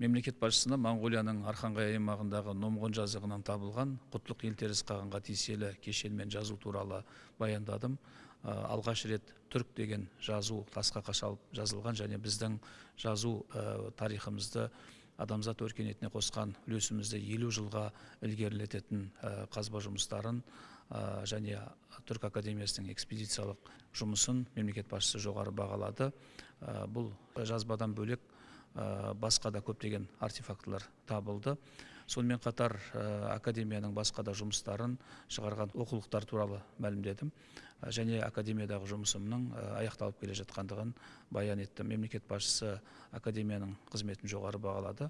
мемлекет басшысына моңғолияның архангай аймағындағы номғон жазығынан табылған құтлық елтеріс қағанға тиесілі кешенмен жазу туралы баяндадым. Алғаш рет түрік деген жазу тасқа қашалып жазылған және біздің жазу тарихымызды адамзат өркениетіне қосқан үлесімізді елу жылға ілгерілететін қазба жұмыстарын және түрік академиясының экспедициялық жұмысын мемлекет басшысы жоғары бағалады. Бұл жазбадан бөлек басқа да көптеген артефактылар табылды. Сонымен қатар академияның басқа да жұмыстарын шығарған оқулықтар туралы мәлімдедім. Және академиядағы жұмысымның аяқталып келе жатқандығын баян еттім. Мемлекет басшысы академияның қызметін жоғары бағалады.